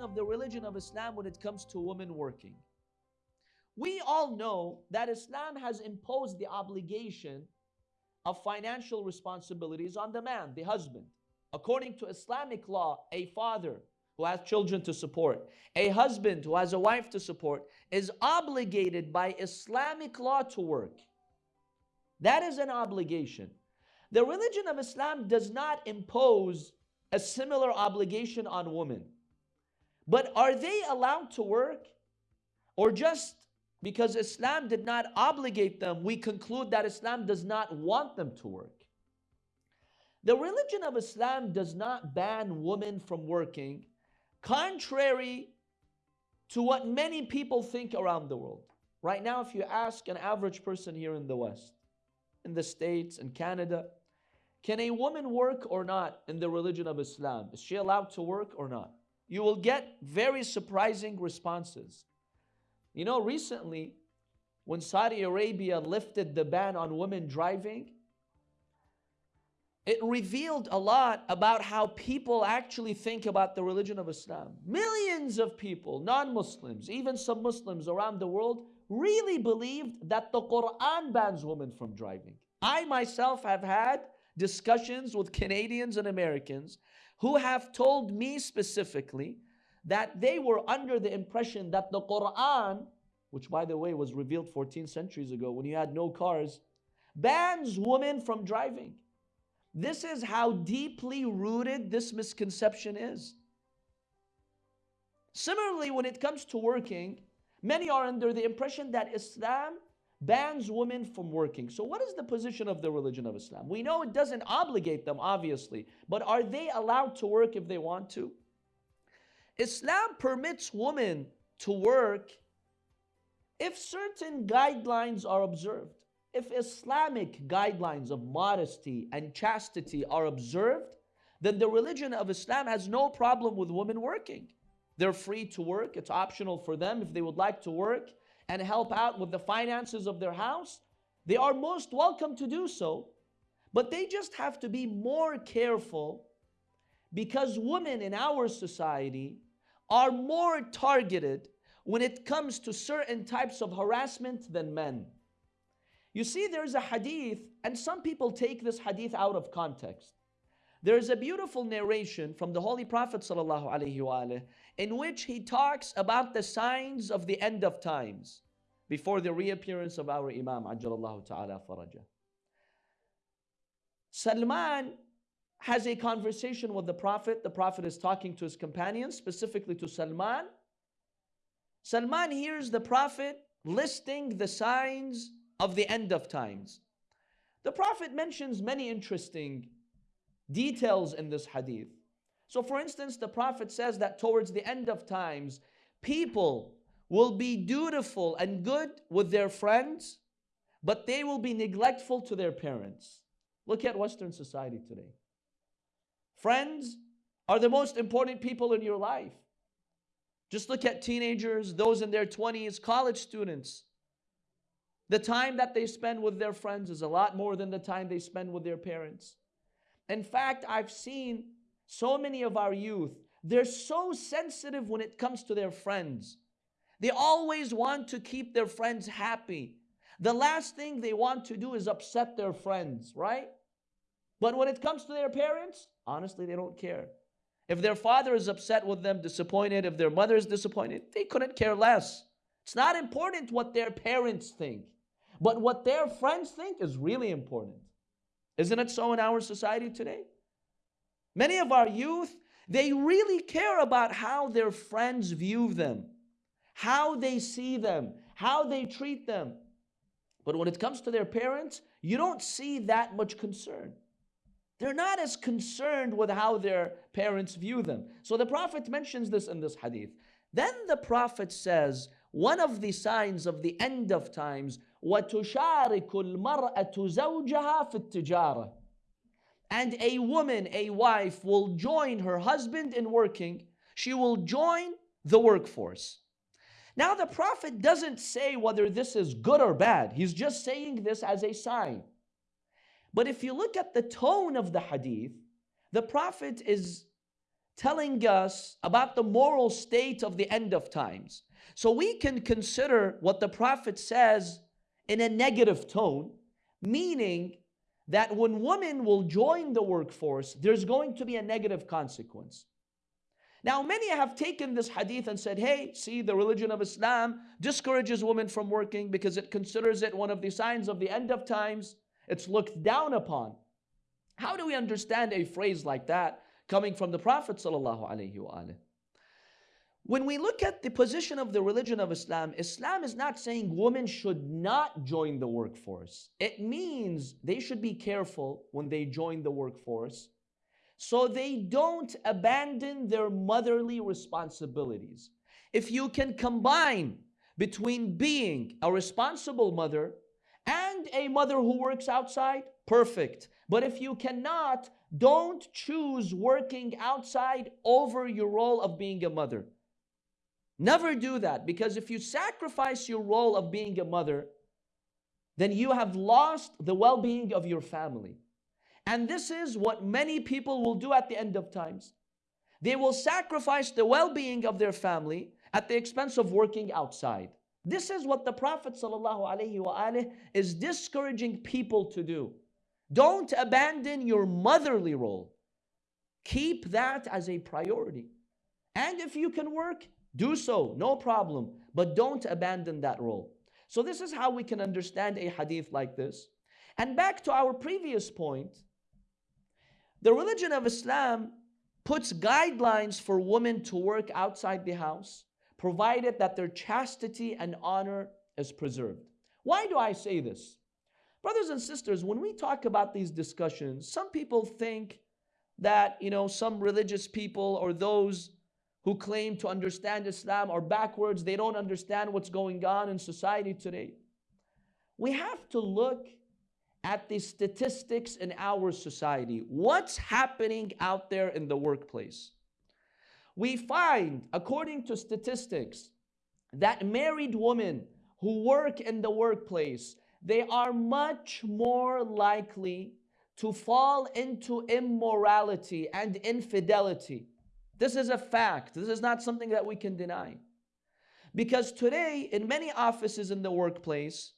of the religion of Islam when it comes to women working. We all know that Islam has imposed the obligation of financial responsibilities on the man, the husband. According to Islamic law, a father who has children to support, a husband who has a wife to support, is obligated by Islamic law to work. That is an obligation. The religion of Islam does not impose a similar obligation on women. But are they allowed to work? Or just because Islam did not obligate them, we conclude that Islam does not want them to work. The religion of Islam does not ban women from working, contrary to what many people think around the world. Right now, if you ask an average person here in the West, in the States, in Canada, can a woman work or not in the religion of Islam? Is she allowed to work or not? You will get very surprising responses. You know, recently, when Saudi Arabia lifted the ban on women driving, it revealed a lot about how people actually think about the religion of Islam. Millions of people, non Muslims, even some Muslims around the world, really believed that the Quran bans women from driving. I myself have had discussions with Canadians and Americans who have told me specifically that they were under the impression that the Quran, which by the way was revealed 14 centuries ago when you had no cars, bans women from driving. This is how deeply rooted this misconception is. Similarly, when it comes to working, many are under the impression that Islam bans women from working. So, what is the position of the religion of Islam? We know it doesn't obligate them, obviously, but are they allowed to work if they want to? Islam permits women to work if certain guidelines are observed. If Islamic guidelines of modesty and chastity are observed, then the religion of Islam has no problem with women working. They're free to work, it's optional for them if they would like to work and help out with the finances of their house. They are most welcome to do so, but they just have to be more careful because women in our society are more targeted when it comes to certain types of harassment than men. You see, there's a hadith, and some people take this hadith out of context. There's a beautiful narration from the Holy Prophet in which he talks about the signs of the end of times before the reappearance of our Imam Ajjalallahu Ta'ala Faraja. Salman has a conversation with the Prophet. The Prophet is talking to his companions, specifically to Salman. Salman hears the Prophet listing the signs of the end of times. The Prophet mentions many interesting details in this hadith. So, for instance, the Prophet says that towards the end of times, people will be dutiful and good with their friends, but they will be neglectful to their parents. Look at Western society today. Friends are the most important people in your life. Just look at teenagers, those in their 20s, college students. The time that they spend with their friends is a lot more than the time they spend with their parents. In fact, I've seen so many of our youth, they're so sensitive when it comes to their friends. They always want to keep their friends happy. The last thing they want to do is upset their friends, right? But when it comes to their parents, honestly, they don't care. If their father is upset with them, disappointed, if their mother is disappointed, they couldn't care less. It's not important what their parents think, but what their friends think is really important. Isn't it so in our society today? Many of our youth, they really care about how their friends view them, how they see them, how they treat them. But when it comes to their parents, you don't see that much concern. They're not as concerned with how their parents view them. So the Prophet mentions this in this hadith. Then the Prophet says, one of the signs of the end of times, وَتُشَارِكُ الْمَرْأَةُ زَوْجَهَا فِي التِّجَارَةِ and a woman, a wife, will join her husband in working. She will join the workforce. Now the Prophet doesn't say whether this is good or bad. He's just saying this as a sign. But if you look at the tone of the hadith, the Prophet is telling us about the moral state of the end of times. So we can consider what the Prophet says in a negative tone, meaning that when women will join the workforce, there's going to be a negative consequence. Now, many have taken this hadith and said, hey, see, the religion of Islam discourages women from working because it considers it one of the signs of the end of times. It's looked down upon. How do we understand a phrase like that coming from the Prophet When we look at the position of the religion of Islam, Islam is not saying women should not join the workforce. It means they should be careful when they join the workforce so they don't abandon their motherly responsibilities. If you can combine between being a responsible mother and a mother who works outside, perfect. But if you cannot, don't choose working outside over your role of being a mother. Never do that because if you sacrifice your role of being a mother, then you have lost the well being of your family. And this is what many people will do at the end of times. They will sacrifice the well-being of their family at the expense of working outside. This is what the Prophet ﷺ is discouraging people to do. Don't abandon your motherly role. Keep that as a priority. And if you can work, do so, no problem. But don't abandon that role. So this is how we can understand a hadith like this. And back to our previous point, the religion of Islam puts guidelines for women to work outside the house, provided that their chastity and honor is preserved. Why do I say this? Brothers and sisters, when we talk about these discussions, some people think that, you know, some religious people or those who claim to understand Islam are backwards, they don't understand what's going on in society today. We have to look at the statistics in our society. What's happening out there in the workplace? We find, according to statistics, that married women who work in the workplace, they are much more likely to fall into immorality and infidelity. This is a fact. This is not something that we can deny. Because today, in many offices in the workplace,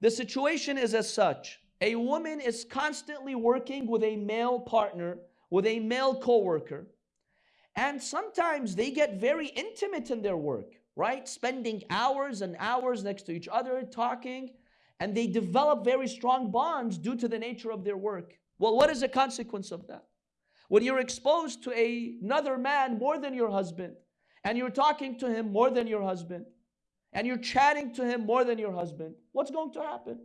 the situation is as such a woman is constantly working with a male partner, with a male coworker, and sometimes they get very intimate in their work, right? Spending hours and hours next to each other, talking, and they develop very strong bonds due to the nature of their work. Well, what is the consequence of that? When you're exposed to a, another man more than your husband, and you're talking to him more than your husband, and you're chatting to him more than your husband, what's going to happen?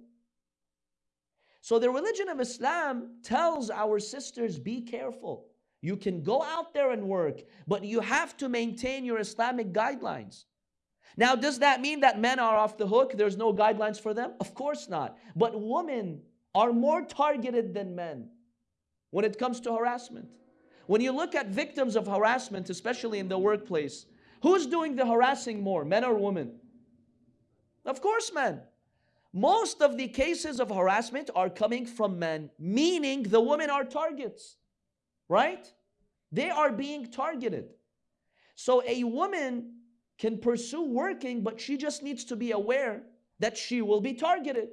So the religion of Islam tells our sisters, be careful. You can go out there and work, but you have to maintain your Islamic guidelines. Now, does that mean that men are off the hook? There's no guidelines for them? Of course not. But women are more targeted than men when it comes to harassment. When you look at victims of harassment, especially in the workplace, who's doing the harassing more, men or women? Of course, men. Most of the cases of harassment are coming from men, meaning the women are targets, right? They are being targeted. So a woman can pursue working, but she just needs to be aware that she will be targeted.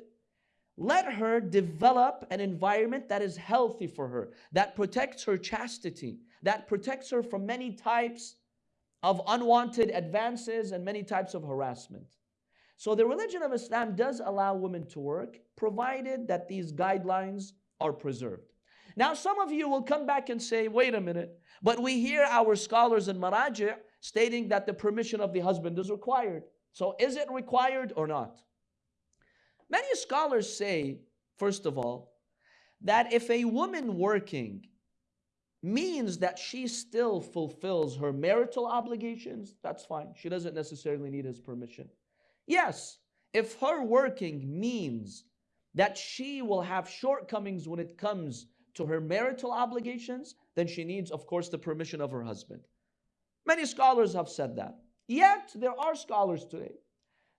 Let her develop an environment that is healthy for her, that protects her chastity, that protects her from many types of unwanted advances and many types of harassment. So the religion of Islam does allow women to work, provided that these guidelines are preserved. Now, some of you will come back and say, wait a minute, but we hear our scholars in Maraji' stating that the permission of the husband is required. So is it required or not? Many scholars say, first of all, that if a woman working means that she still fulfills her marital obligations, that's fine. She doesn't necessarily need his permission. Yes, if her working means that she will have shortcomings when it comes to her marital obligations, then she needs, of course, the permission of her husband. Many scholars have said that. Yet, there are scholars today,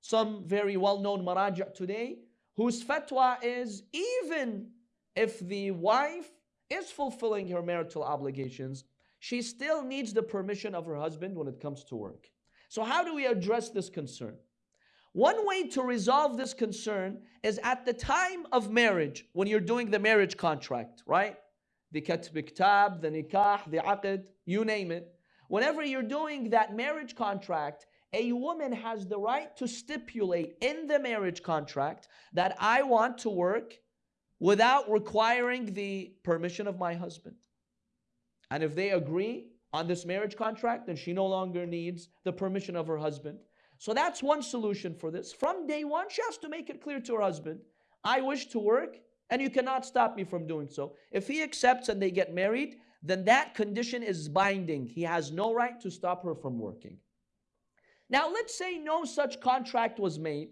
some very well-known maraja today, whose fatwa is even if the wife is fulfilling her marital obligations, she still needs the permission of her husband when it comes to work. So, how do we address this concern? One way to resolve this concern is at the time of marriage, when you're doing the marriage contract, right? The katb kitab, the nikah, the aqd, you name it. Whenever you're doing that marriage contract, a woman has the right to stipulate in the marriage contract that I want to work without requiring the permission of my husband. And if they agree on this marriage contract, then she no longer needs the permission of her husband. So that's one solution for this. From day one, she has to make it clear to her husband I wish to work, and you cannot stop me from doing so. If he accepts and they get married, then that condition is binding. He has no right to stop her from working. Now, let's say no such contract was made,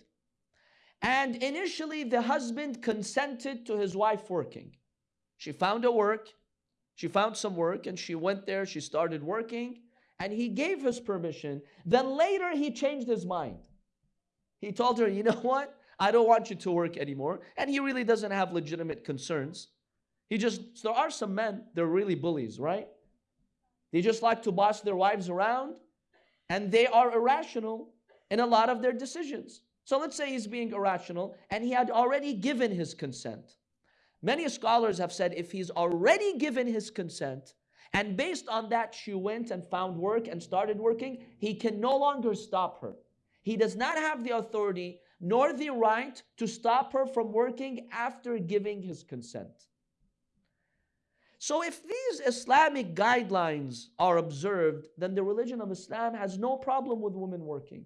and initially the husband consented to his wife working. She found a work, she found some work, and she went there, she started working and he gave his permission. Then later he changed his mind. He told her, you know what? I don't want you to work anymore. And he really doesn't have legitimate concerns. He just, there are some men, they're really bullies, right? They just like to boss their wives around and they are irrational in a lot of their decisions. So let's say he's being irrational and he had already given his consent. Many scholars have said if he's already given his consent, and based on that, she went and found work and started working. He can no longer stop her. He does not have the authority nor the right to stop her from working after giving his consent. So, if these Islamic guidelines are observed, then the religion of Islam has no problem with women working.